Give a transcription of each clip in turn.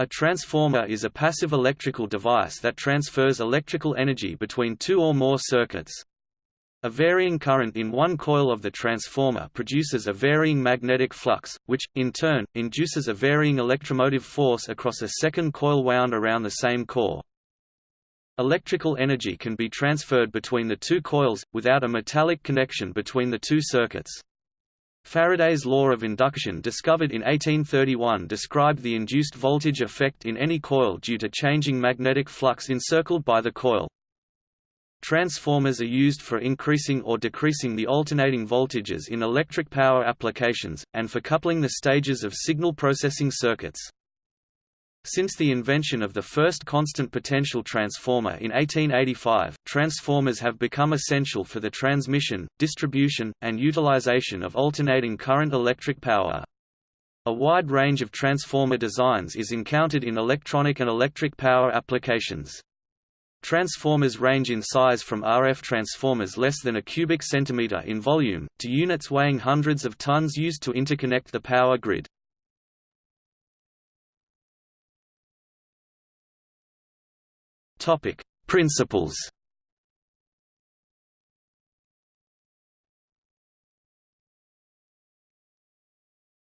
A transformer is a passive electrical device that transfers electrical energy between two or more circuits. A varying current in one coil of the transformer produces a varying magnetic flux, which, in turn, induces a varying electromotive force across a second coil wound around the same core. Electrical energy can be transferred between the two coils, without a metallic connection between the two circuits. Faraday's law of induction discovered in 1831 described the induced voltage effect in any coil due to changing magnetic flux encircled by the coil. Transformers are used for increasing or decreasing the alternating voltages in electric power applications, and for coupling the stages of signal processing circuits. Since the invention of the first constant potential transformer in 1885, transformers have become essential for the transmission, distribution, and utilization of alternating current electric power. A wide range of transformer designs is encountered in electronic and electric power applications. Transformers range in size from RF transformers less than a cubic centimeter in volume, to units weighing hundreds of tons used to interconnect the power grid. Topic: Principles.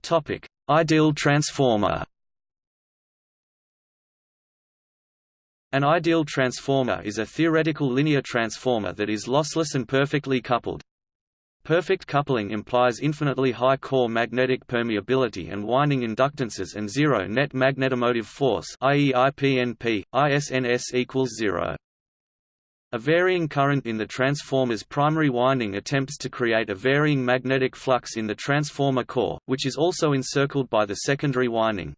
Topic: Ideal transformer. An ideal transformer is a theoretical linear transformer that is lossless and perfectly coupled. Perfect coupling implies infinitely high core magnetic permeability and winding inductances and zero net magnetomotive force i.e. IPNP, ISNS equals zero. A varying current in the transformer's primary winding attempts to create a varying magnetic flux in the transformer core, which is also encircled by the secondary winding.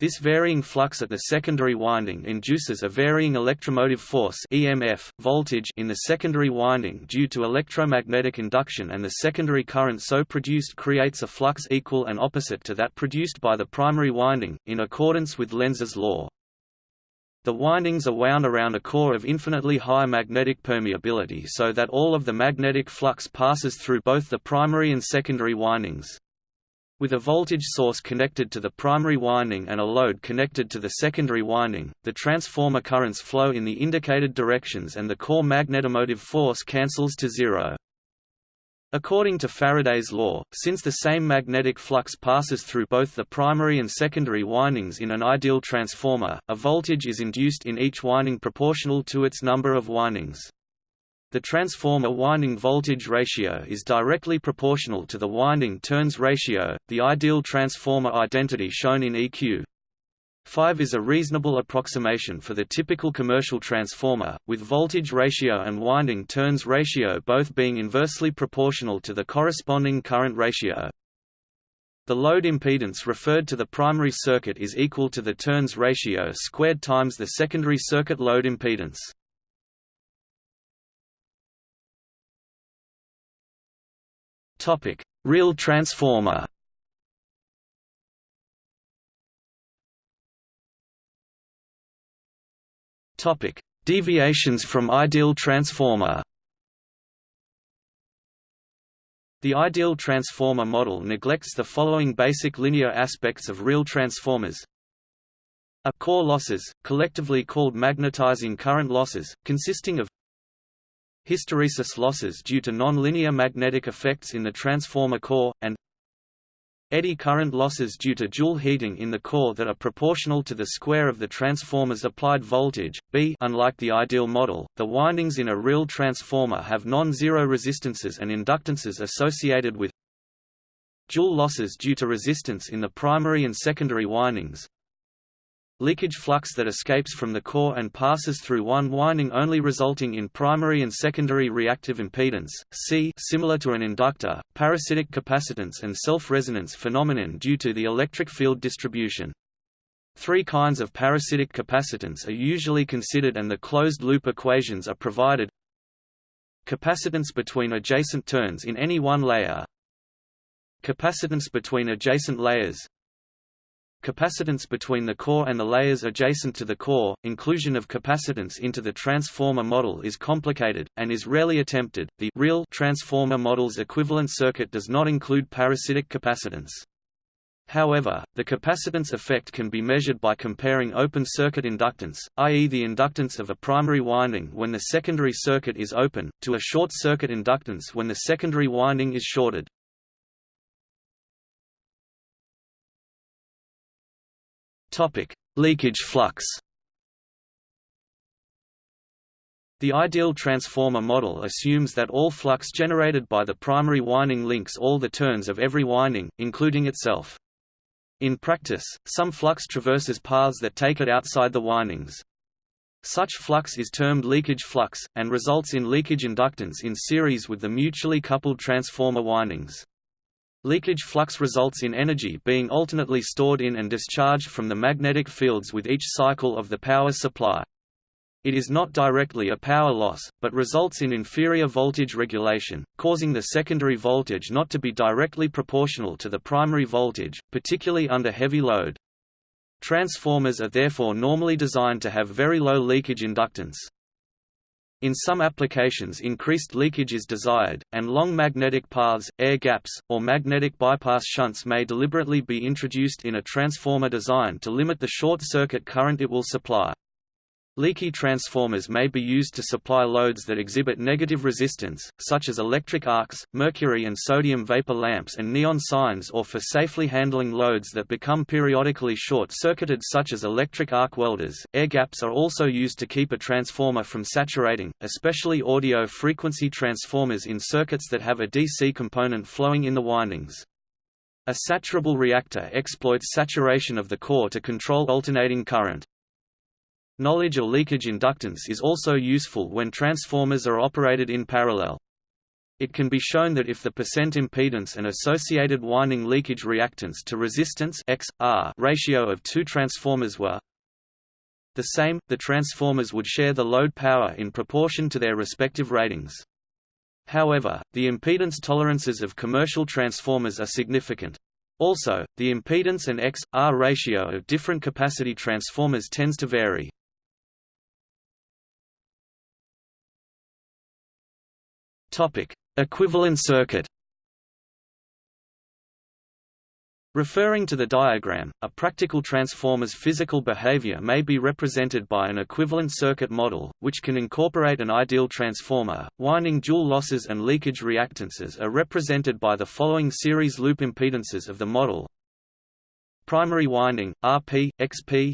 This varying flux at the secondary winding induces a varying electromotive force EMF, voltage in the secondary winding due to electromagnetic induction and the secondary current so produced creates a flux equal and opposite to that produced by the primary winding, in accordance with Lenz's law. The windings are wound around a core of infinitely high magnetic permeability so that all of the magnetic flux passes through both the primary and secondary windings. With a voltage source connected to the primary winding and a load connected to the secondary winding, the transformer currents flow in the indicated directions and the core magnetomotive force cancels to zero. According to Faraday's law, since the same magnetic flux passes through both the primary and secondary windings in an ideal transformer, a voltage is induced in each winding proportional to its number of windings. The transformer winding voltage ratio is directly proportional to the winding turns ratio, the ideal transformer identity shown in EQ. 5 is a reasonable approximation for the typical commercial transformer, with voltage ratio and winding turns ratio both being inversely proportional to the corresponding current ratio. The load impedance referred to the primary circuit is equal to the turns ratio squared times the secondary circuit load impedance. Topic: Real transformer. Topic: Deviations from ideal transformer. The ideal transformer model neglects the following basic linear aspects of real transformers. A core losses, collectively called magnetizing current losses, consisting of hysteresis losses due to nonlinear magnetic effects in the transformer core, and eddy current losses due to Joule heating in the core that are proportional to the square of the transformer's applied voltage. B Unlike the ideal model, the windings in a real transformer have non-zero resistances and inductances associated with Joule losses due to resistance in the primary and secondary windings, leakage flux that escapes from the core and passes through one winding only resulting in primary and secondary reactive impedance, C similar to an inductor, parasitic capacitance and self-resonance phenomenon due to the electric field distribution. Three kinds of parasitic capacitance are usually considered and the closed-loop equations are provided. Capacitance between adjacent turns in any one layer. Capacitance between adjacent layers Capacitance between the core and the layers adjacent to the core, inclusion of capacitance into the transformer model is complicated, and is rarely attempted. The real transformer model's equivalent circuit does not include parasitic capacitance. However, the capacitance effect can be measured by comparing open circuit inductance, i.e. the inductance of a primary winding when the secondary circuit is open, to a short circuit inductance when the secondary winding is shorted. Leakage flux The ideal transformer model assumes that all flux generated by the primary winding links all the turns of every winding, including itself. In practice, some flux traverses paths that take it outside the windings. Such flux is termed leakage flux, and results in leakage inductance in series with the mutually coupled transformer windings. Leakage flux results in energy being alternately stored in and discharged from the magnetic fields with each cycle of the power supply. It is not directly a power loss, but results in inferior voltage regulation, causing the secondary voltage not to be directly proportional to the primary voltage, particularly under heavy load. Transformers are therefore normally designed to have very low leakage inductance. In some applications increased leakage is desired, and long magnetic paths, air gaps, or magnetic bypass shunts may deliberately be introduced in a transformer design to limit the short circuit current it will supply. Leaky transformers may be used to supply loads that exhibit negative resistance, such as electric arcs, mercury and sodium vapor lamps and neon signs or for safely handling loads that become periodically short-circuited such as electric arc welders. Air gaps are also used to keep a transformer from saturating, especially audio frequency transformers in circuits that have a DC component flowing in the windings. A saturable reactor exploits saturation of the core to control alternating current. Knowledge of leakage inductance is also useful when transformers are operated in parallel. It can be shown that if the percent impedance and associated winding leakage reactance to resistance X, R ratio of two transformers were the same, the transformers would share the load power in proportion to their respective ratings. However, the impedance tolerances of commercial transformers are significant. Also, the impedance and X, R ratio of different capacity transformers tends to vary. Equivalent circuit. Referring to the diagram, a practical transformer's physical behavior may be represented by an equivalent circuit model, which can incorporate an ideal transformer. Winding Joule losses and leakage reactances are represented by the following series loop impedances of the model. Primary winding, Rp, Xp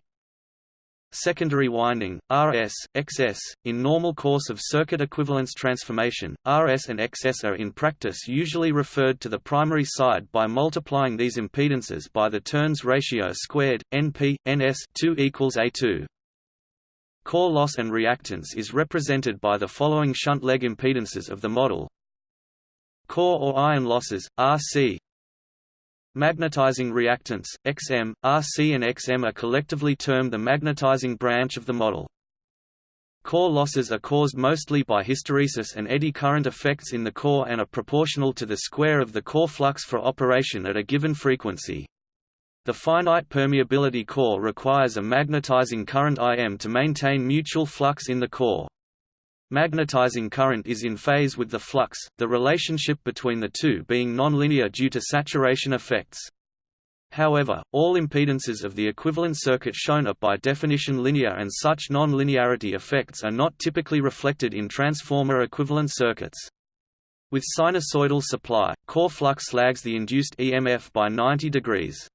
secondary winding, RS, XS. In normal course of circuit equivalence transformation, RS and XS are in practice usually referred to the primary side by multiplying these impedances by the turns ratio squared, NP, NS 2 equals A2. Core loss and reactance is represented by the following shunt leg impedances of the model. Core or iron losses, RC, Magnetizing reactance, XM, RC and XM are collectively termed the magnetizing branch of the model. Core losses are caused mostly by hysteresis and eddy current effects in the core and are proportional to the square of the core flux for operation at a given frequency. The finite permeability core requires a magnetizing current Im to maintain mutual flux in the core. Magnetizing current is in phase with the flux, the relationship between the two being nonlinear due to saturation effects. However, all impedances of the equivalent circuit shown are by definition linear and such non-linearity effects are not typically reflected in transformer equivalent circuits. With sinusoidal supply, core flux lags the induced EMF by 90 degrees.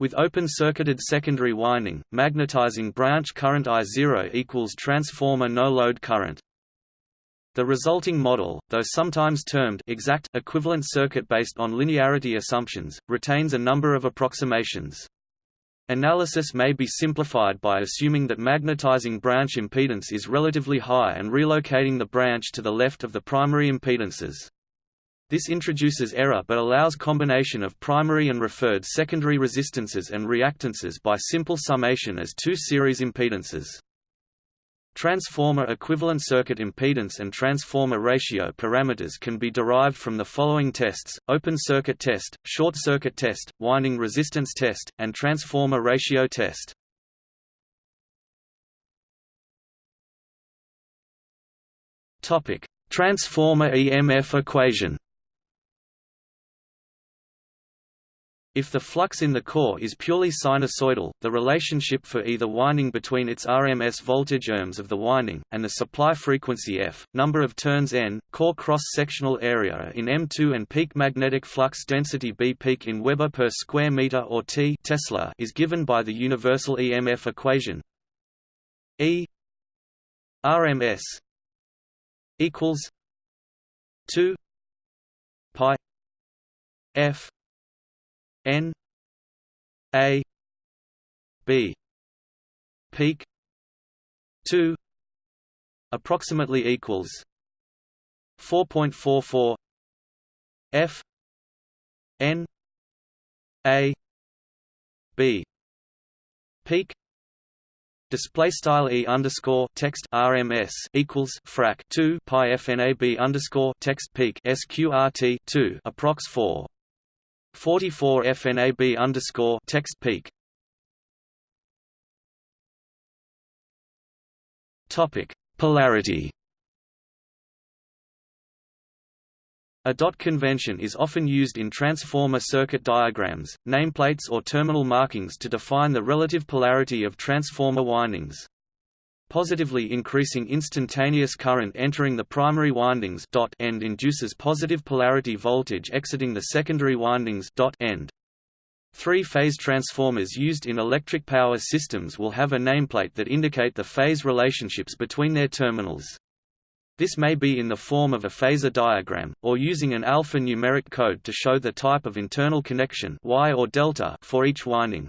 With open-circuited secondary winding, magnetizing branch current I0 equals transformer no-load current. The resulting model, though sometimes termed exact equivalent circuit based on linearity assumptions, retains a number of approximations. Analysis may be simplified by assuming that magnetizing branch impedance is relatively high and relocating the branch to the left of the primary impedances. This introduces error but allows combination of primary and referred secondary resistances and reactances by simple summation as two series impedances. Transformer equivalent circuit impedance and transformer ratio parameters can be derived from the following tests, open circuit test, short circuit test, winding resistance test, and transformer ratio test. Transformer EMF equation If the flux in the core is purely sinusoidal, the relationship for either winding between its RMS voltage ohms of the winding, and the supply frequency F, number of turns N, core cross-sectional area in M2 and peak magnetic flux density B peak in Weber per square meter or T Tesla is given by the universal EMF equation E RMS equals 2 pi F N A B peak two approximately equals four point four four F N A B peak Display style e underscore text RMS equals frac two pi FNAB underscore text peak SQRT two approx four 44 FNAB underscore text peak. Topic: Polarity. A dot convention is often used in transformer circuit diagrams, nameplates or terminal markings to define the relative polarity of transformer windings positively increasing instantaneous current entering the primary windings dot end induces positive polarity voltage exiting the secondary windings dot end. Three-phase transformers used in electric power systems will have a nameplate that indicate the phase relationships between their terminals. This may be in the form of a phasor diagram, or using an alphanumeric code to show the type of internal connection wye or delta for each winding.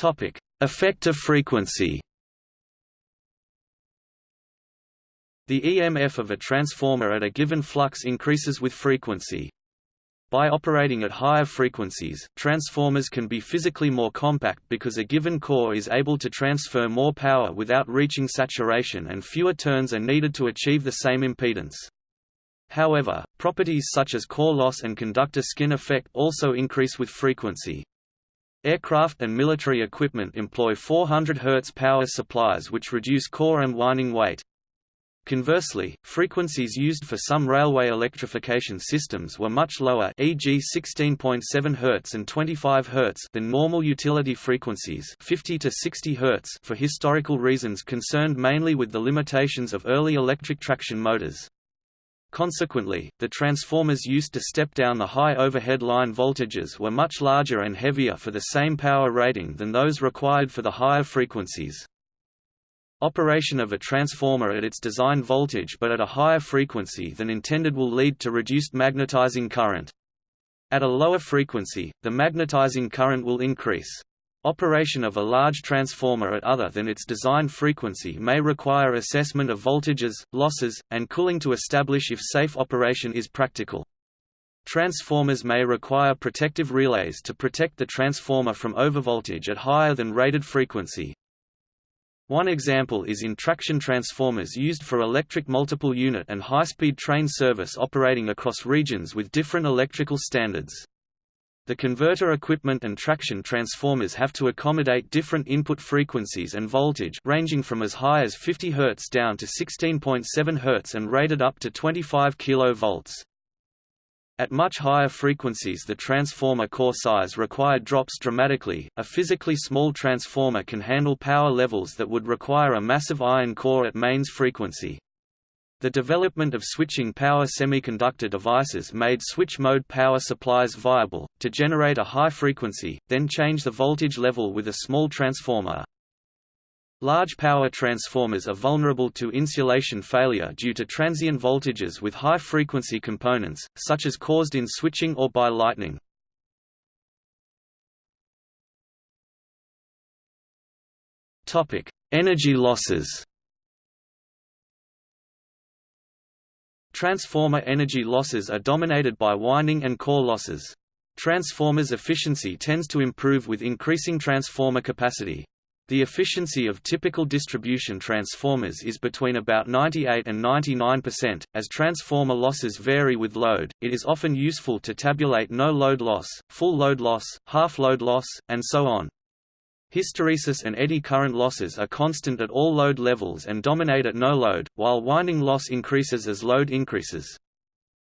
Topic: Effective frequency. The EMF of a transformer at a given flux increases with frequency. By operating at higher frequencies, transformers can be physically more compact because a given core is able to transfer more power without reaching saturation and fewer turns are needed to achieve the same impedance. However, properties such as core loss and conductor skin effect also increase with frequency. Aircraft and military equipment employ 400 Hz power supplies which reduce core and winding weight. Conversely, frequencies used for some railway electrification systems were much lower e.g. 16.7 Hz and 25 Hz than normal utility frequencies 50 to 60 Hz for historical reasons concerned mainly with the limitations of early electric traction motors. Consequently, the transformers used to step down the high overhead line voltages were much larger and heavier for the same power rating than those required for the higher frequencies. Operation of a transformer at its design voltage but at a higher frequency than intended will lead to reduced magnetizing current. At a lower frequency, the magnetizing current will increase. Operation of a large transformer at other than its design frequency may require assessment of voltages, losses, and cooling to establish if safe operation is practical. Transformers may require protective relays to protect the transformer from overvoltage at higher than rated frequency. One example is in traction transformers used for electric multiple unit and high-speed train service operating across regions with different electrical standards. The converter equipment and traction transformers have to accommodate different input frequencies and voltage ranging from as high as 50 Hz down to 16.7 Hz and rated up to 25 kV. At much higher frequencies the transformer core size required drops dramatically. A physically small transformer can handle power levels that would require a massive iron core at mains frequency. The development of switching power semiconductor devices made switch-mode power supplies viable, to generate a high frequency, then change the voltage level with a small transformer. Large power transformers are vulnerable to insulation failure due to transient voltages with high-frequency components, such as caused in switching or by lightning. Energy losses Transformer energy losses are dominated by winding and core losses. Transformers' efficiency tends to improve with increasing transformer capacity. The efficiency of typical distribution transformers is between about 98 and 99%. As transformer losses vary with load, it is often useful to tabulate no load loss, full load loss, half load loss, and so on. Hysteresis and eddy current losses are constant at all load levels and dominate at no load, while winding loss increases as load increases.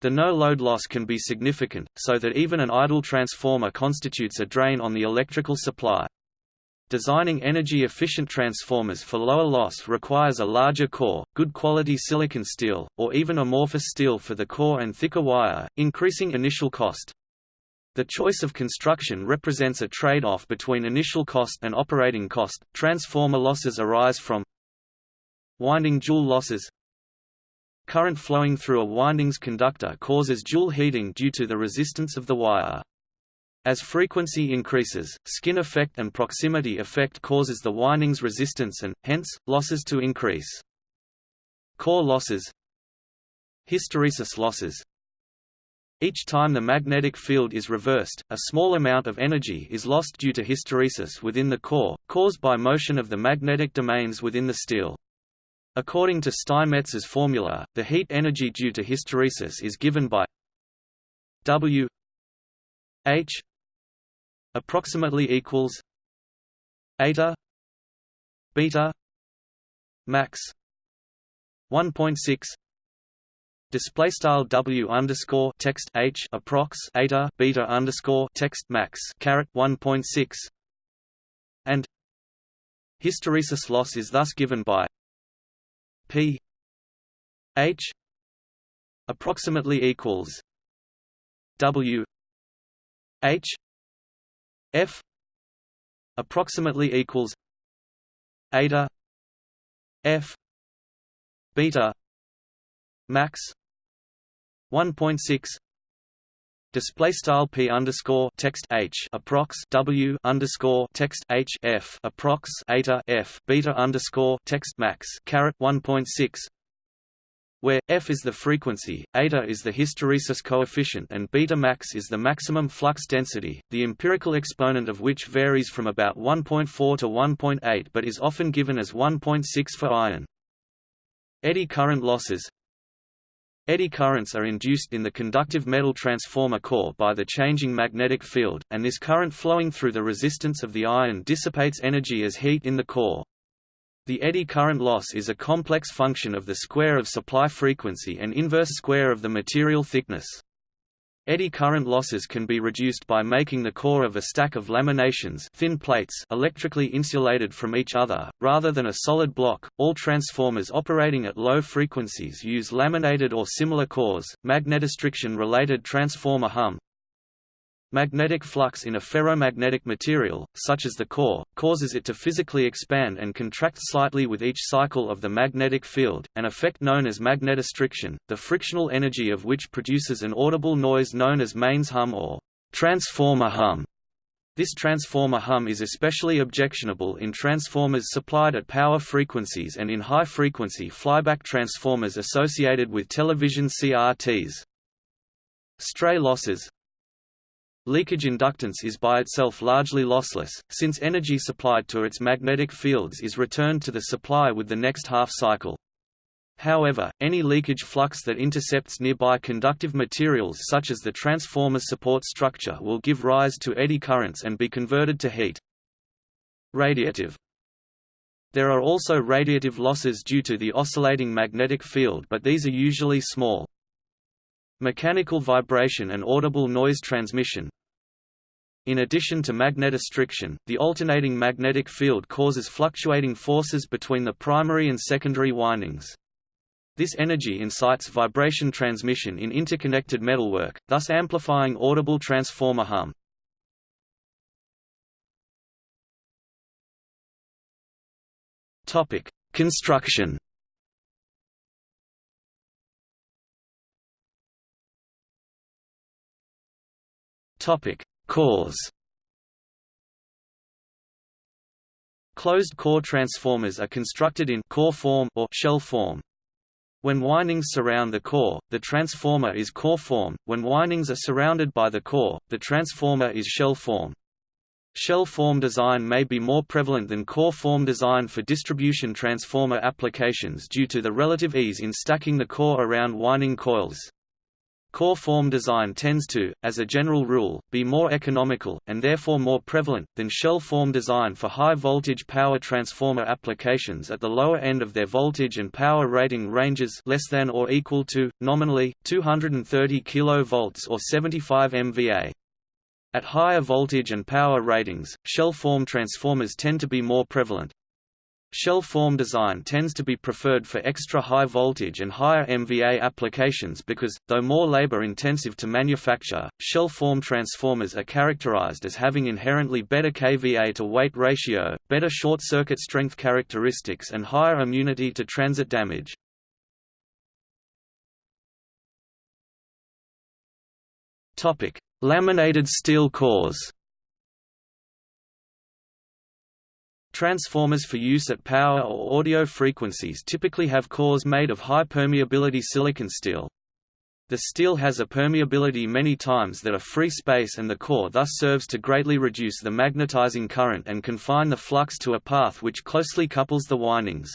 The no-load loss can be significant, so that even an idle transformer constitutes a drain on the electrical supply. Designing energy-efficient transformers for lower loss requires a larger core, good quality silicon steel, or even amorphous steel for the core and thicker wire, increasing initial cost. The choice of construction represents a trade-off between initial cost and operating cost. Transformer losses arise from winding Joule losses, Current flowing through a windings conductor causes Joule heating due to the resistance of the wire. As frequency increases, skin effect and proximity effect causes the windings resistance and, hence, losses to increase. Core losses Hysteresis losses Each time the magnetic field is reversed, a small amount of energy is lost due to hysteresis within the core, caused by motion of the magnetic domains within the steel. According to Steinmetz's formula, the heat energy due to hysteresis is given by W H approximately equals eta beta max 1.6 display style W underscore text H approx eta beta underscore text max caret 1.6 and hysteresis loss is thus given by P H approximately equals W H F approximately equals eta F beta max 1.6 Display style p underscore text h approx w underscore text h f approx eta f beta underscore text max caret 1.6 where f is the frequency, eta is the hysteresis coefficient and beta max is the maximum flux density, the empirical exponent of which varies from about 1.4 to 1.8 but is often given as 1.6 for iron. Eddy current losses Eddy currents are induced in the conductive metal transformer core by the changing magnetic field, and this current flowing through the resistance of the iron dissipates energy as heat in the core. The eddy current loss is a complex function of the square of supply frequency and inverse square of the material thickness. Eddy current losses can be reduced by making the core of a stack of laminations thin plates electrically insulated from each other, rather than a solid block. All transformers operating at low frequencies use laminated or similar cores. Magnetostriction-related transformer hum Magnetic flux in a ferromagnetic material, such as the core, causes it to physically expand and contract slightly with each cycle of the magnetic field, an effect known as magnetostriction, the frictional energy of which produces an audible noise known as mains hum or transformer hum. This transformer hum is especially objectionable in transformers supplied at power frequencies and in high-frequency flyback transformers associated with television CRTs. Stray losses Leakage inductance is by itself largely lossless, since energy supplied to its magnetic fields is returned to the supply with the next half cycle. However, any leakage flux that intercepts nearby conductive materials such as the transformer support structure will give rise to eddy currents and be converted to heat. Radiative There are also radiative losses due to the oscillating magnetic field but these are usually small. Mechanical vibration and audible noise transmission In addition to magnetostriction, the alternating magnetic field causes fluctuating forces between the primary and secondary windings. This energy incites vibration transmission in interconnected metalwork, thus amplifying audible transformer hum. Construction Topic: Cores. Closed core transformers are constructed in core form or shell form. When windings surround the core, the transformer is core form. When windings are surrounded by the core, the transformer is shell form. Shell form design may be more prevalent than core form design for distribution transformer applications due to the relative ease in stacking the core around winding coils. Core form design tends to, as a general rule, be more economical, and therefore more prevalent, than shell form design for high-voltage power transformer applications at the lower end of their voltage and power rating ranges less than or equal to, nominally, 230 kV or 75 MVA. At higher voltage and power ratings, shell form transformers tend to be more prevalent. Shell form design tends to be preferred for extra high voltage and higher MVA applications because, though more labor-intensive to manufacture, shell form transformers are characterized as having inherently better kVA to weight ratio, better short-circuit strength characteristics and higher immunity to transit damage. Laminated steel cores Transformers for use at power or audio frequencies typically have cores made of high permeability silicon steel. The steel has a permeability many times that a free space and the core thus serves to greatly reduce the magnetizing current and confine the flux to a path which closely couples the windings.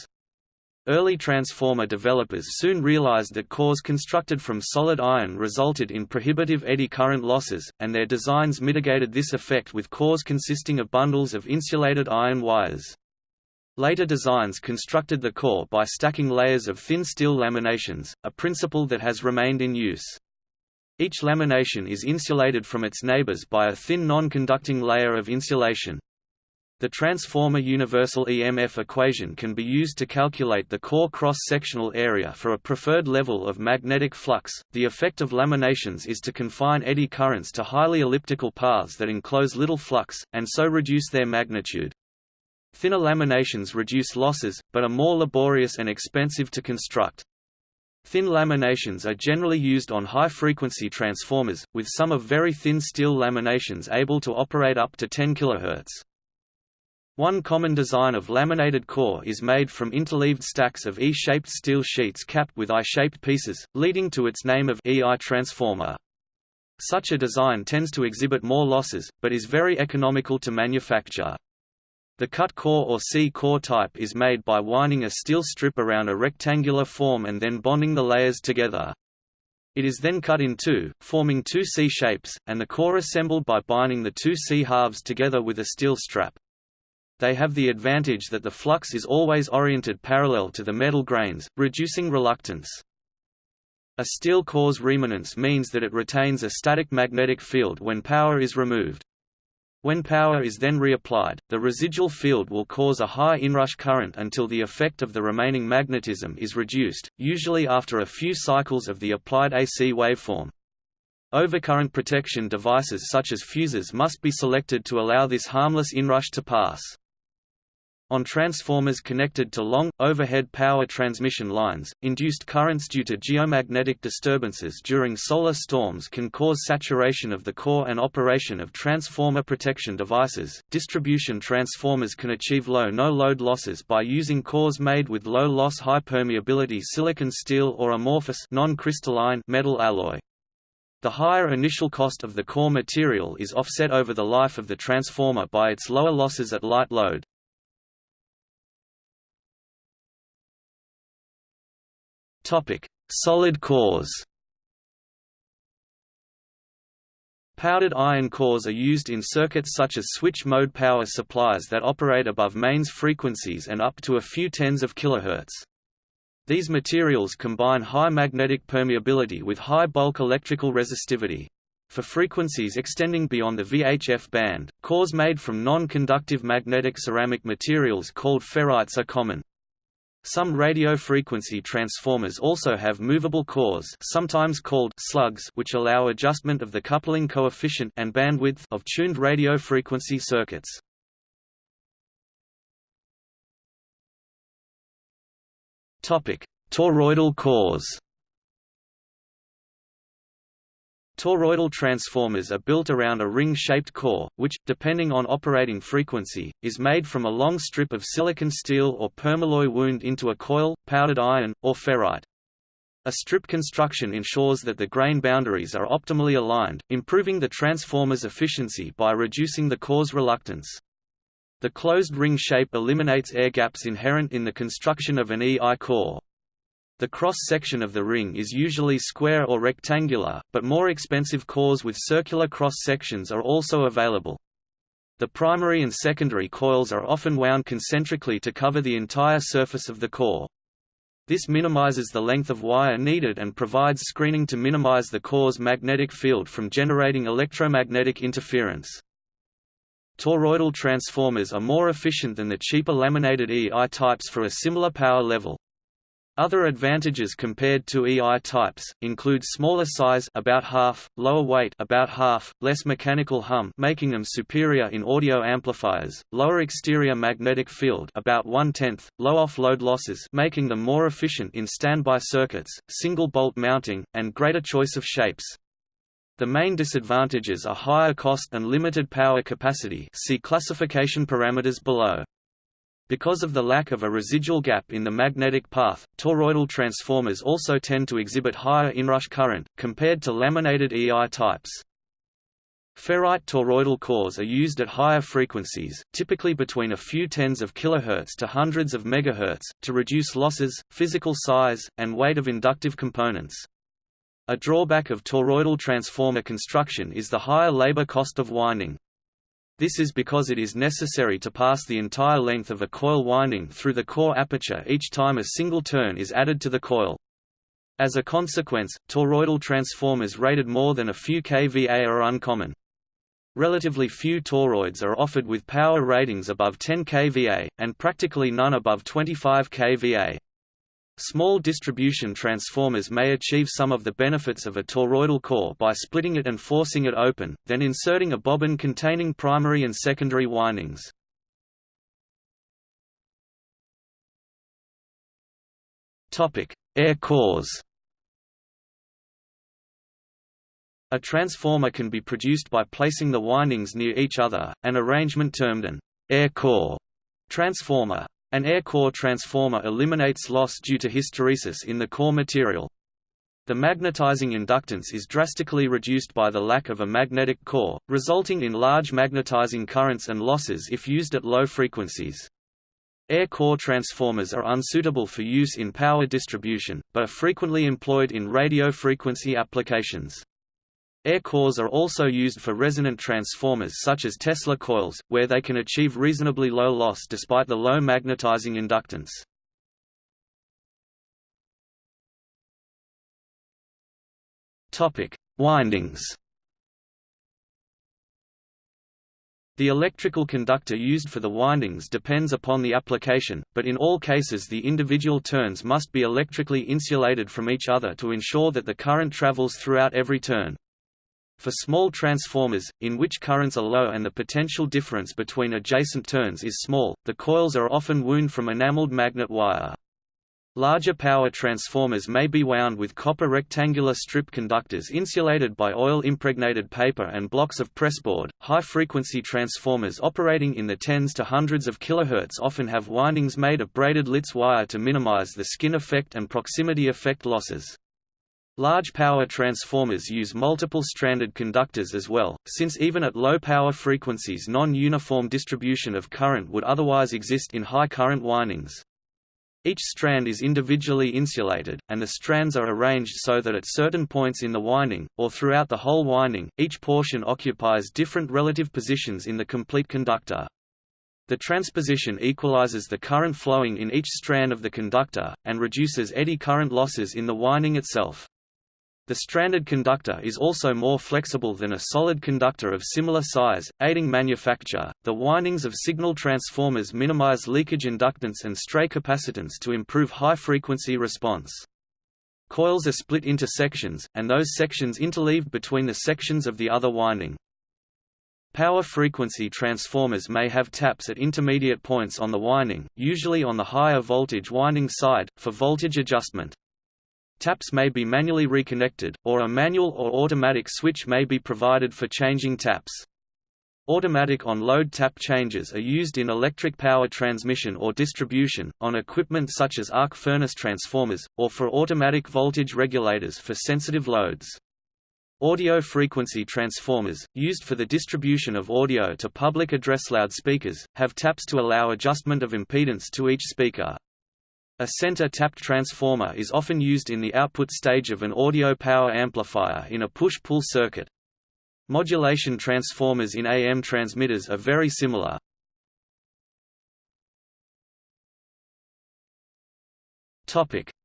Early transformer developers soon realized that cores constructed from solid iron resulted in prohibitive eddy current losses, and their designs mitigated this effect with cores consisting of bundles of insulated iron wires. Later designs constructed the core by stacking layers of thin steel laminations, a principle that has remained in use. Each lamination is insulated from its neighbors by a thin non-conducting layer of insulation. The transformer universal EMF equation can be used to calculate the core cross-sectional area for a preferred level of magnetic flux. The effect of laminations is to confine eddy currents to highly elliptical paths that enclose little flux, and so reduce their magnitude. Thinner laminations reduce losses, but are more laborious and expensive to construct. Thin laminations are generally used on high-frequency transformers, with some of very thin steel laminations able to operate up to 10 kHz. One common design of laminated core is made from interleaved stacks of E-shaped steel sheets capped with I-shaped pieces, leading to its name of EI transformer. Such a design tends to exhibit more losses, but is very economical to manufacture. The cut core or C-core type is made by winding a steel strip around a rectangular form and then bonding the layers together. It is then cut in two, forming two C shapes, and the core assembled by binding the two C halves together with a steel strap they have the advantage that the flux is always oriented parallel to the metal grains, reducing reluctance. A steel core's remanence means that it retains a static magnetic field when power is removed. When power is then reapplied, the residual field will cause a high inrush current until the effect of the remaining magnetism is reduced, usually after a few cycles of the applied AC waveform. Overcurrent protection devices such as fuses must be selected to allow this harmless inrush to pass. On transformers connected to long, overhead power transmission lines, induced currents due to geomagnetic disturbances during solar storms can cause saturation of the core and operation of transformer protection devices. Distribution transformers can achieve low no-load losses by using cores made with low-loss high-permeability silicon steel or amorphous non-crystalline metal alloy. The higher initial cost of the core material is offset over the life of the transformer by its lower losses at light load. Solid cores. Powdered iron cores are used in circuits such as switch-mode power supplies that operate above mains frequencies and up to a few tens of kilohertz. These materials combine high magnetic permeability with high bulk electrical resistivity. For frequencies extending beyond the VHF band, cores made from non-conductive magnetic ceramic materials called ferrites are common. Some radio frequency transformers also have movable cores sometimes called slugs which allow adjustment of the coupling coefficient and bandwidth of tuned radio frequency circuits. Toroidal cores Toroidal transformers are built around a ring-shaped core, which, depending on operating frequency, is made from a long strip of silicon steel or permalloy wound into a coil, powdered iron, or ferrite. A strip construction ensures that the grain boundaries are optimally aligned, improving the transformer's efficiency by reducing the core's reluctance. The closed ring shape eliminates air gaps inherent in the construction of an EI core. The cross-section of the ring is usually square or rectangular, but more expensive cores with circular cross-sections are also available. The primary and secondary coils are often wound concentrically to cover the entire surface of the core. This minimizes the length of wire needed and provides screening to minimize the core's magnetic field from generating electromagnetic interference. Toroidal transformers are more efficient than the cheaper laminated EI types for a similar power level. Other advantages compared to EI types include smaller size about half, lower weight about half, less mechanical hum making them superior in audio amplifiers, lower exterior magnetic field about one-tenth, low off-load losses making them more efficient in standby circuits, single bolt mounting, and greater choice of shapes. The main disadvantages are higher cost and limited power capacity see classification parameters below. Because of the lack of a residual gap in the magnetic path, toroidal transformers also tend to exhibit higher inrush current, compared to laminated EI types. Ferrite toroidal cores are used at higher frequencies, typically between a few tens of kilohertz to hundreds of megahertz, to reduce losses, physical size, and weight of inductive components. A drawback of toroidal transformer construction is the higher labor cost of winding. This is because it is necessary to pass the entire length of a coil winding through the core aperture each time a single turn is added to the coil. As a consequence, toroidal transformers rated more than a few kVA are uncommon. Relatively few toroids are offered with power ratings above 10 kVA, and practically none above 25 kVA. Small distribution transformers may achieve some of the benefits of a toroidal core by splitting it and forcing it open, then inserting a bobbin containing primary and secondary windings. Air cores A transformer can be produced by placing the windings near each other, an arrangement termed an air core transformer. An air core transformer eliminates loss due to hysteresis in the core material. The magnetizing inductance is drastically reduced by the lack of a magnetic core, resulting in large magnetizing currents and losses if used at low frequencies. Air core transformers are unsuitable for use in power distribution, but are frequently employed in radio frequency applications. Air cores are also used for resonant transformers such as Tesla coils, where they can achieve reasonably low loss despite the low magnetizing inductance. Topic: Windings. The electrical conductor used for the windings depends upon the application, but in all cases the individual turns must be electrically insulated from each other to ensure that the current travels throughout every turn. For small transformers, in which currents are low and the potential difference between adjacent turns is small, the coils are often wound from enameled magnet wire. Larger power transformers may be wound with copper rectangular strip conductors insulated by oil-impregnated paper and blocks of pressboard. High-frequency transformers operating in the tens to hundreds of kilohertz often have windings made of braided Litz wire to minimize the skin effect and proximity effect losses. Large power transformers use multiple stranded conductors as well, since even at low power frequencies non-uniform distribution of current would otherwise exist in high current windings. Each strand is individually insulated, and the strands are arranged so that at certain points in the winding, or throughout the whole winding, each portion occupies different relative positions in the complete conductor. The transposition equalizes the current flowing in each strand of the conductor, and reduces eddy current losses in the winding itself. The stranded conductor is also more flexible than a solid conductor of similar size, aiding manufacture. The windings of signal transformers minimize leakage inductance and stray capacitance to improve high frequency response. Coils are split into sections, and those sections interleaved between the sections of the other winding. Power frequency transformers may have taps at intermediate points on the winding, usually on the higher voltage winding side, for voltage adjustment. Taps may be manually reconnected, or a manual or automatic switch may be provided for changing taps. Automatic on-load tap changes are used in electric power transmission or distribution, on equipment such as arc furnace transformers, or for automatic voltage regulators for sensitive loads. Audio frequency transformers, used for the distribution of audio to public address loudspeakers, have taps to allow adjustment of impedance to each speaker. A center tapped transformer is often used in the output stage of an audio power amplifier in a push-pull circuit. Modulation transformers in AM transmitters are very similar.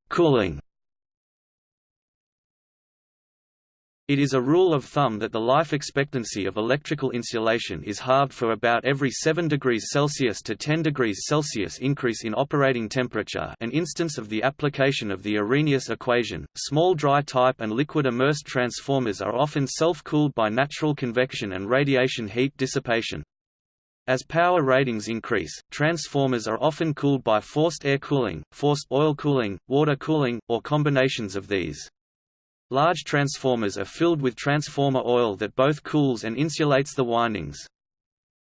Cooling. It is a rule of thumb that the life expectancy of electrical insulation is halved for about every 7 degrees Celsius to 10 degrees Celsius increase in operating temperature an instance of the application of the Arrhenius equation. Small dry type and liquid immersed transformers are often self-cooled by natural convection and radiation heat dissipation. As power ratings increase, transformers are often cooled by forced air cooling, forced oil cooling, water cooling, or combinations of these. Large transformers are filled with transformer oil that both cools and insulates the windings.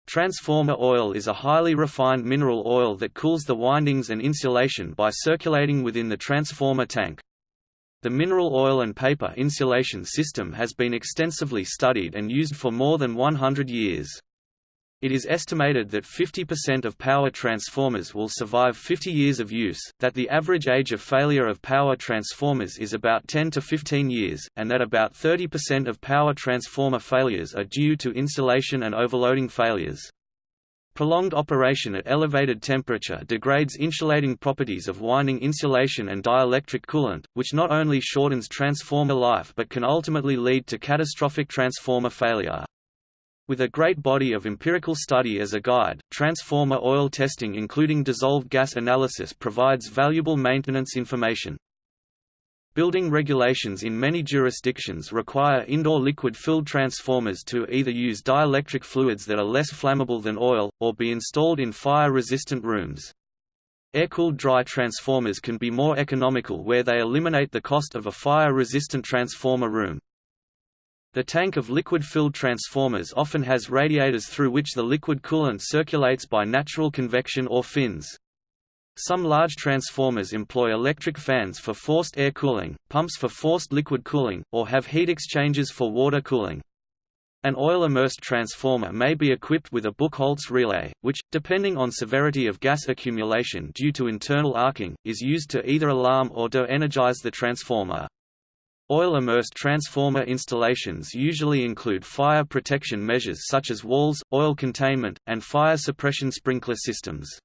Transformer oil is a highly refined mineral oil that cools the windings and insulation by circulating within the transformer tank. The mineral oil and paper insulation system has been extensively studied and used for more than 100 years. It is estimated that 50% of power transformers will survive 50 years of use, that the average age of failure of power transformers is about 10 to 15 years, and that about 30% of power transformer failures are due to insulation and overloading failures. Prolonged operation at elevated temperature degrades insulating properties of winding insulation and dielectric coolant, which not only shortens transformer life but can ultimately lead to catastrophic transformer failure. With a great body of empirical study as a guide, transformer oil testing including dissolved gas analysis provides valuable maintenance information. Building regulations in many jurisdictions require indoor liquid-filled transformers to either use dielectric fluids that are less flammable than oil, or be installed in fire-resistant rooms. Air-cooled dry transformers can be more economical where they eliminate the cost of a fire-resistant transformer room. The tank of liquid-filled transformers often has radiators through which the liquid coolant circulates by natural convection or fins. Some large transformers employ electric fans for forced air cooling, pumps for forced liquid cooling, or have heat exchangers for water cooling. An oil-immersed transformer may be equipped with a Buchholz relay, which, depending on severity of gas accumulation due to internal arcing, is used to either alarm or de-energize the transformer. Oil-immersed transformer installations usually include fire protection measures such as walls, oil containment, and fire suppression sprinkler systems.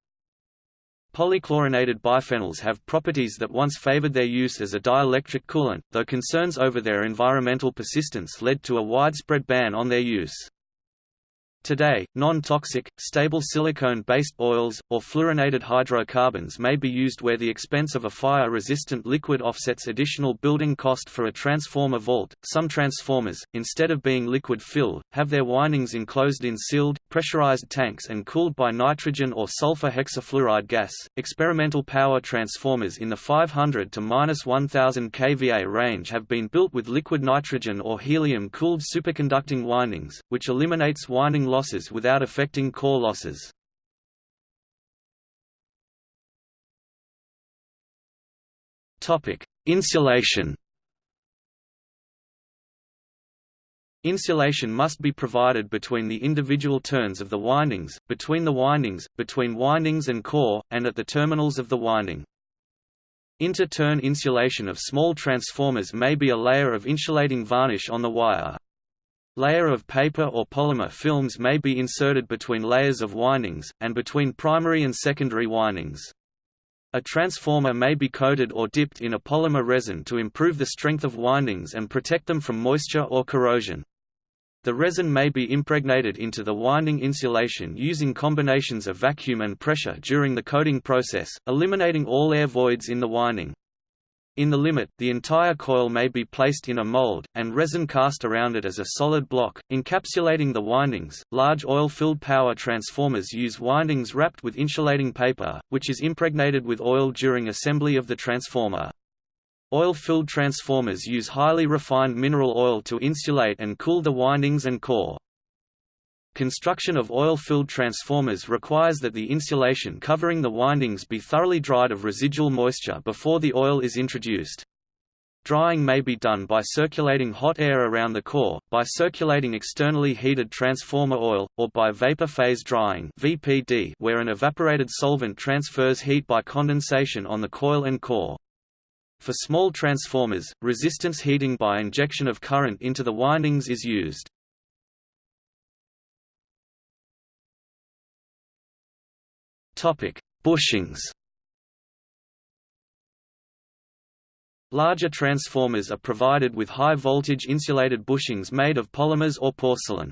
Polychlorinated biphenyls have properties that once favored their use as a dielectric coolant, though concerns over their environmental persistence led to a widespread ban on their use. Today, non-toxic, stable silicone-based oils, or fluorinated hydrocarbons may be used where the expense of a fire-resistant liquid offsets additional building cost for a transformer vault. Some transformers, instead of being liquid-filled, have their windings enclosed in sealed, pressurized tanks and cooled by nitrogen or sulfur hexafluoride gas. Experimental power transformers in the 500 to 1000 kVA range have been built with liquid nitrogen or helium-cooled superconducting windings, which eliminates winding losses without affecting core losses. Insulation. Insulation must be provided between the individual turns of the windings, between the windings, between windings and core, and at the terminals of the winding. Inter-turn insulation of small transformers may be a layer of insulating varnish on the wire. Layer of paper or polymer films may be inserted between layers of windings, and between primary and secondary windings. A transformer may be coated or dipped in a polymer resin to improve the strength of windings and protect them from moisture or corrosion. The resin may be impregnated into the winding insulation using combinations of vacuum and pressure during the coating process, eliminating all air voids in the winding. In the limit, the entire coil may be placed in a mold, and resin cast around it as a solid block, encapsulating the windings. Large oil-filled power transformers use windings wrapped with insulating paper, which is impregnated with oil during assembly of the transformer. Oil-filled transformers use highly refined mineral oil to insulate and cool the windings and core. Construction of oil-filled transformers requires that the insulation covering the windings be thoroughly dried of residual moisture before the oil is introduced. Drying may be done by circulating hot air around the core, by circulating externally heated transformer oil, or by vapor phase drying (VPD), where an evaporated solvent transfers heat by condensation on the coil and core. For small transformers, resistance heating by injection of current into the windings is used. Topic: Bushings. Larger transformers are provided with high-voltage insulated bushings made of polymers or porcelain.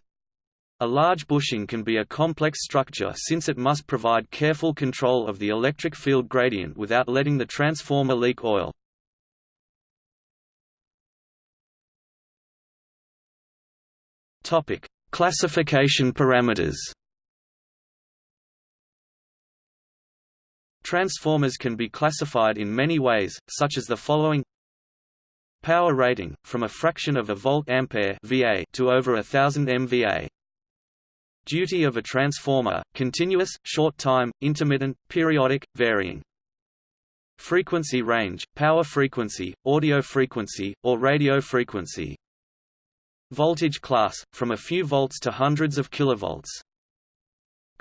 A large bushing can be a complex structure since it must provide careful control of the electric field gradient without letting the transformer leak oil. Classification parameters. Transformers can be classified in many ways, such as the following Power rating, from a fraction of a volt ampere VA to over a thousand MVA. Duty of a transformer, continuous, short time, intermittent, periodic, varying. Frequency range, power frequency, audio frequency, or radio frequency. Voltage class, from a few volts to hundreds of kilovolts.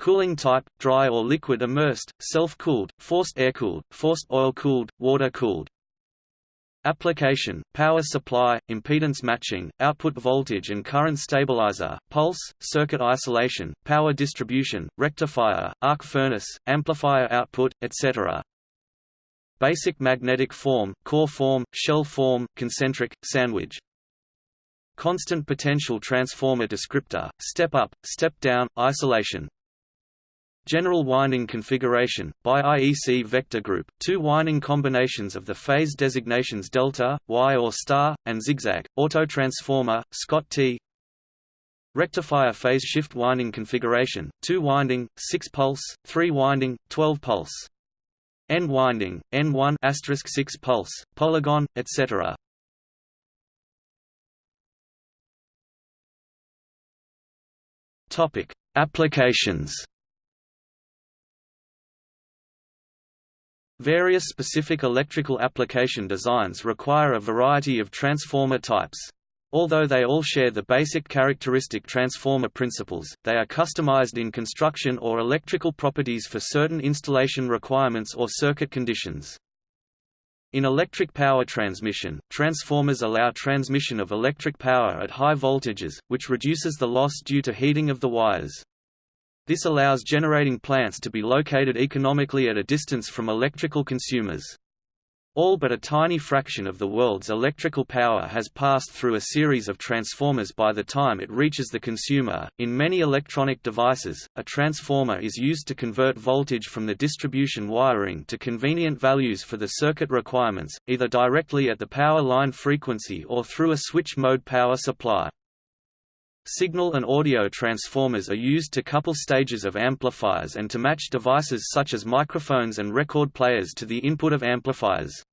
Cooling type, dry or liquid immersed, self-cooled, forced air-cooled, forced oil-cooled, water-cooled. Application, power supply, impedance matching, output voltage and current stabilizer, pulse, circuit isolation, power distribution, rectifier, arc furnace, amplifier output, etc. Basic magnetic form, core form, shell form, concentric, sandwich. Constant potential transformer descriptor, step up, step down, isolation, General winding configuration, by IEC vector group, two winding combinations of the phase designations delta, Y or star, and zigzag, autotransformer, Scott T. Rectifier phase shift winding configuration, two winding, 6 pulse, 3 winding, 12 pulse. N winding, N1 asterisk 6 pulse, polygon, etc. Topic: Applications Various specific electrical application designs require a variety of transformer types. Although they all share the basic characteristic transformer principles, they are customized in construction or electrical properties for certain installation requirements or circuit conditions. In electric power transmission, transformers allow transmission of electric power at high voltages, which reduces the loss due to heating of the wires. This allows generating plants to be located economically at a distance from electrical consumers. All but a tiny fraction of the world's electrical power has passed through a series of transformers by the time it reaches the consumer. In many electronic devices, a transformer is used to convert voltage from the distribution wiring to convenient values for the circuit requirements, either directly at the power line frequency or through a switch mode power supply. Signal and audio transformers are used to couple stages of amplifiers and to match devices such as microphones and record players to the input of amplifiers.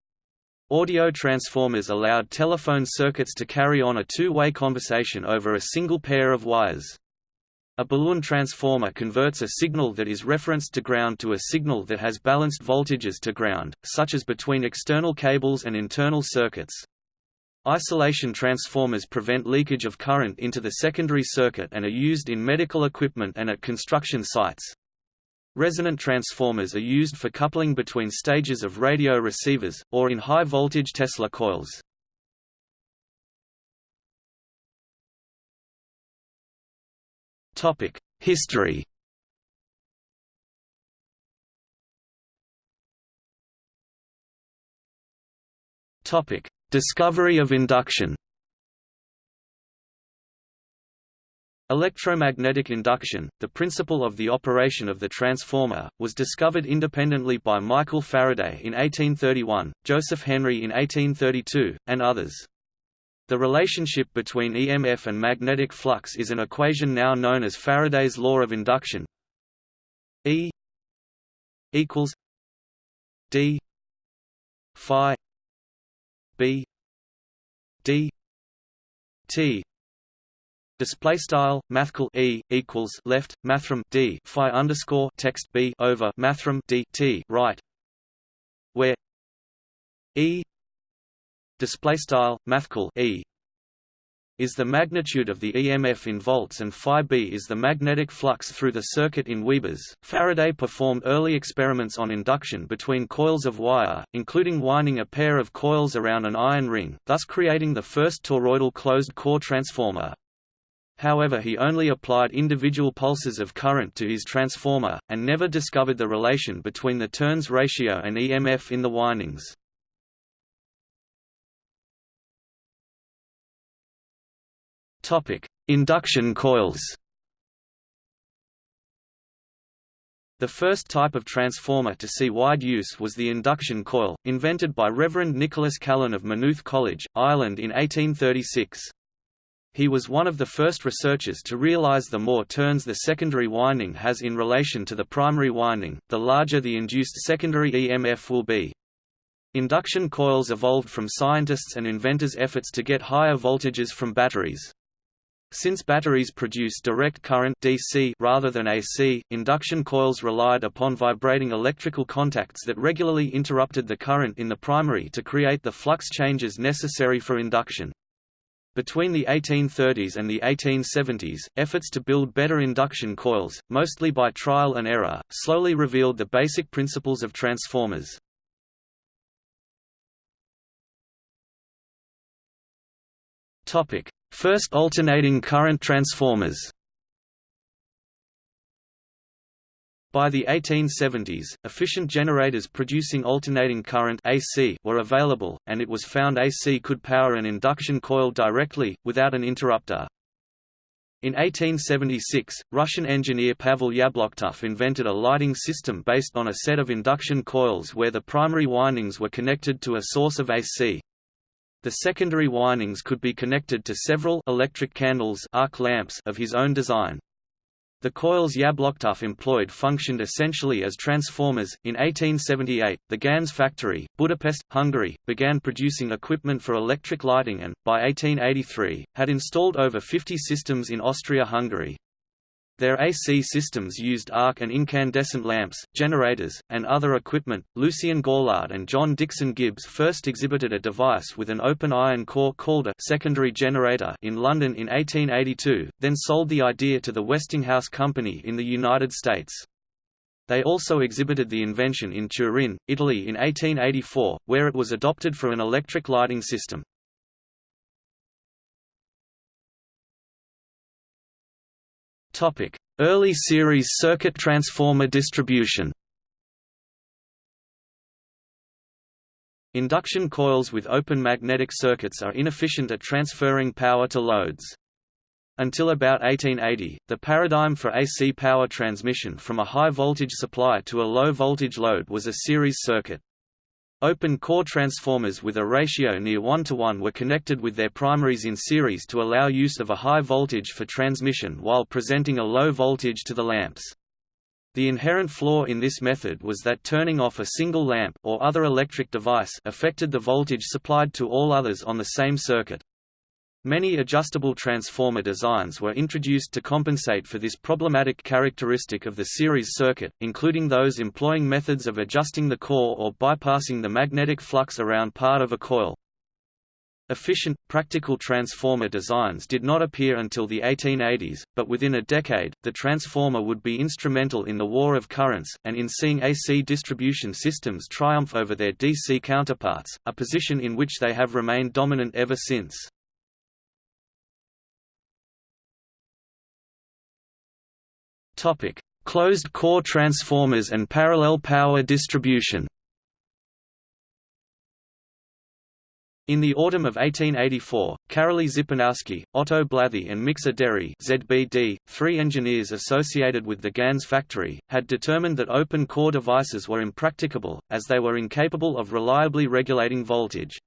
Audio transformers allowed telephone circuits to carry on a two-way conversation over a single pair of wires. A balun transformer converts a signal that is referenced to ground to a signal that has balanced voltages to ground, such as between external cables and internal circuits. Isolation transformers prevent leakage of current into the secondary circuit and are used in medical equipment and at construction sites. Resonant transformers are used for coupling between stages of radio receivers, or in high-voltage Tesla coils. History Topic: Discovery of induction Electromagnetic induction, the principle of the operation of the transformer, was discovered independently by Michael Faraday in 1831, Joseph Henry in 1832, and others. The relationship between EMF and magnetic flux is an equation now known as Faraday's law of induction E equals D phi b d t display style mathcal e equals left mathrm d phi underscore text b over mathrm d t right. Where e display style e is the magnitude of the EMF in volts and phi b is the magnetic flux through the circuit in Webers. Faraday performed early experiments on induction between coils of wire, including winding a pair of coils around an iron ring, thus creating the first toroidal closed-core transformer. However he only applied individual pulses of current to his transformer, and never discovered the relation between the turns ratio and EMF in the windings. Induction coils. The first type of transformer to see wide use was the induction coil, invented by Reverend Nicholas Callan of Maynooth College, Ireland in 1836. He was one of the first researchers to realize the more turns the secondary winding has in relation to the primary winding, the larger the induced secondary EMF will be. Induction coils evolved from scientists' and inventors' efforts to get higher voltages from batteries. Since batteries produce direct current DC rather than AC, induction coils relied upon vibrating electrical contacts that regularly interrupted the current in the primary to create the flux changes necessary for induction. Between the 1830s and the 1870s, efforts to build better induction coils, mostly by trial and error, slowly revealed the basic principles of transformers. Topic: First alternating current transformers By the 1870s, efficient generators producing alternating current AC were available, and it was found AC could power an induction coil directly, without an interrupter. In 1876, Russian engineer Pavel Yablochkov invented a lighting system based on a set of induction coils where the primary windings were connected to a source of AC. The secondary windings could be connected to several electric candles arc lamps of his own design. The coils Yablochkov employed functioned essentially as transformers. In 1878, the Ganz factory, Budapest, Hungary, began producing equipment for electric lighting and, by 1883, had installed over 50 systems in Austria-Hungary. Their AC systems used arc and incandescent lamps, generators, and other equipment. Lucien Gaulard and John Dixon Gibbs first exhibited a device with an open iron core called a secondary generator in London in 1882, then sold the idea to the Westinghouse Company in the United States. They also exhibited the invention in Turin, Italy in 1884, where it was adopted for an electric lighting system. Early series circuit transformer distribution Induction coils with open magnetic circuits are inefficient at transferring power to loads. Until about 1880, the paradigm for AC power transmission from a high-voltage supply to a low-voltage load was a series circuit. Open core transformers with a ratio near 1 to 1 were connected with their primaries in series to allow use of a high voltage for transmission while presenting a low voltage to the lamps. The inherent flaw in this method was that turning off a single lamp or other electric device affected the voltage supplied to all others on the same circuit. Many adjustable transformer designs were introduced to compensate for this problematic characteristic of the series circuit, including those employing methods of adjusting the core or bypassing the magnetic flux around part of a coil. Efficient, practical transformer designs did not appear until the 1880s, but within a decade, the transformer would be instrumental in the war of currents, and in seeing AC distribution systems triumph over their DC counterparts, a position in which they have remained dominant ever since. Closed core transformers and parallel power distribution. In the autumn of 1884, Karoly Zipernowsky, Otto Blathy and Miksa Déri ZBD, three engineers associated with the Ganz factory, had determined that open core devices were impracticable, as they were incapable of reliably regulating voltage.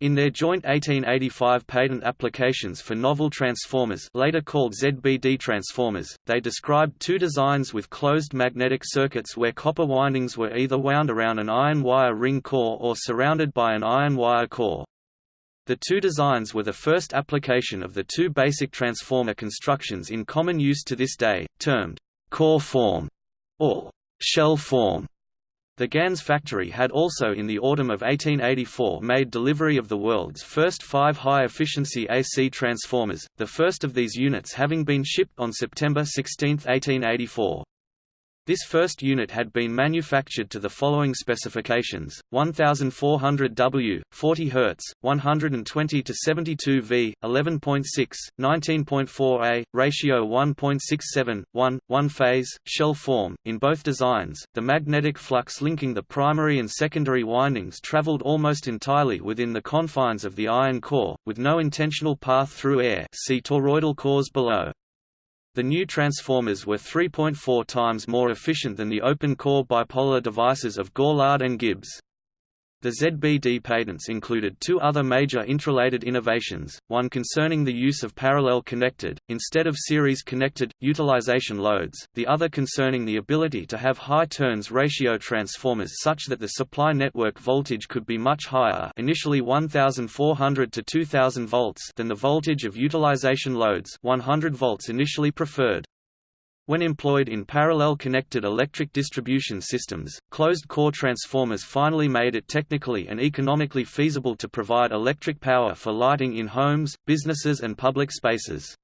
In their joint 1885 patent applications for novel transformers later called ZBD transformers, they described two designs with closed magnetic circuits where copper windings were either wound around an iron wire ring core or surrounded by an iron wire core. The two designs were the first application of the two basic transformer constructions in common use to this day, termed core form or shell form. The Ganz factory had also in the autumn of 1884 made delivery of the world's first five high-efficiency AC transformers, the first of these units having been shipped on September 16, 1884. This first unit had been manufactured to the following specifications: 1400 W, 40 Hz, 120 to 72 V, 11.6, 19.4 A, ratio 1.67, 1, 1 phase, shell form. In both designs, the magnetic flux linking the primary and secondary windings traveled almost entirely within the confines of the iron core, with no intentional path through air. See toroidal cores below. The new transformers were 3.4 times more efficient than the open-core bipolar devices of Gaulard and Gibbs. The ZBD patents included two other major interrelated innovations, one concerning the use of parallel connected, instead of series connected, utilization loads, the other concerning the ability to have high turns ratio transformers such that the supply network voltage could be much higher initially 1400 to 2000 volts than the voltage of utilization loads 100 volts initially preferred. When employed in parallel connected electric distribution systems, closed-core transformers finally made it technically and economically feasible to provide electric power for lighting in homes, businesses and public spaces.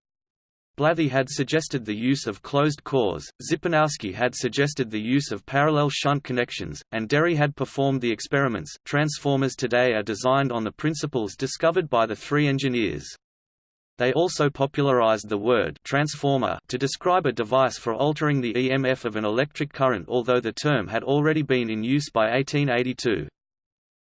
Blathy had suggested the use of closed cores, Zipernowsky had suggested the use of parallel shunt connections, and Déri had performed the experiments. Transformers today are designed on the principles discovered by the three engineers. They also popularized the word transformer to describe a device for altering the EMF of an electric current although the term had already been in use by 1882.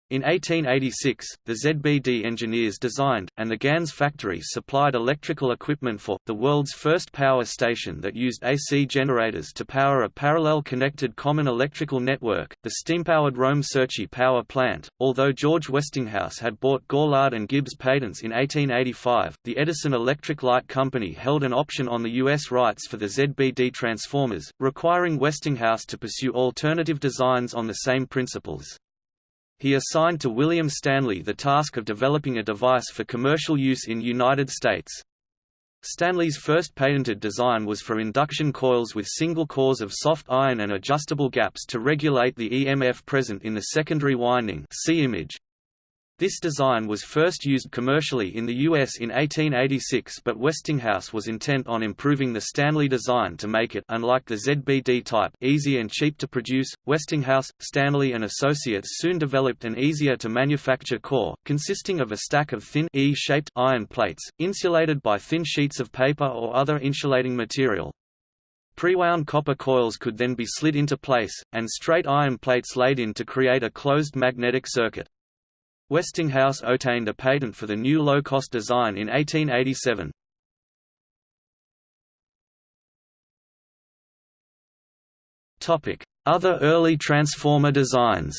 In 1886, the ZBD engineers designed, and the Ganz factory supplied electrical equipment for, the world's first power station that used AC generators to power a parallel connected common electrical network, the steam-powered Rome-Cerchi power plant. Although George Westinghouse had bought Gaulard and Gibbs patents in 1885, the Edison Electric Light Company held an option on the U.S. rights for the ZBD transformers, requiring Westinghouse to pursue alternative designs on the same principles. He assigned to William Stanley the task of developing a device for commercial use in United States. Stanley's first patented design was for induction coils with single cores of soft iron and adjustable gaps to regulate the EMF present in the secondary winding see image. This design was first used commercially in the US in 1886 but Westinghouse was intent on improving the Stanley design to make it unlike the ZBD type easy and cheap to produce. Westinghouse, Stanley and Associates soon developed an easier to manufacture core, consisting of a stack of thin E-shaped iron plates, insulated by thin sheets of paper or other insulating material. Prewound copper coils could then be slid into place, and straight iron plates laid in to create a closed magnetic circuit. Westinghouse obtained a patent for the new low-cost design in 1887. Other early transformer designs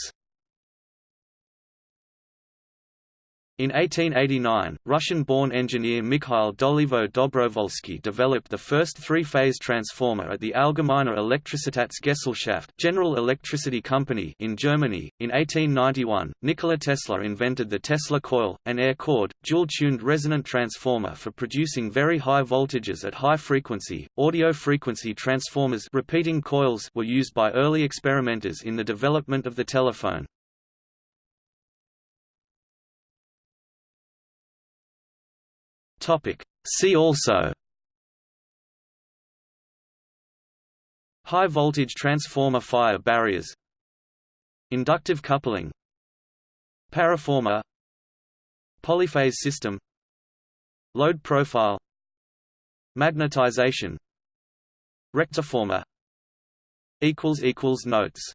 In 1889, Russian-born engineer Mikhail Dolivo Dobrovolsky developed the first three-phase transformer at the Allgemeine Elektrizitätsgesellschaft General Electricity Company in Germany. In 1891, Nikola Tesla invented the Tesla coil, an air-cored, dual-tuned resonant transformer for producing very high voltages at high frequency. Audio frequency transformers repeating coils were used by early experimenters in the development of the telephone. Topic. See also High voltage transformer fire barriers Inductive coupling Paraformer Polyphase system Load profile Magnetization Rectiformer Notes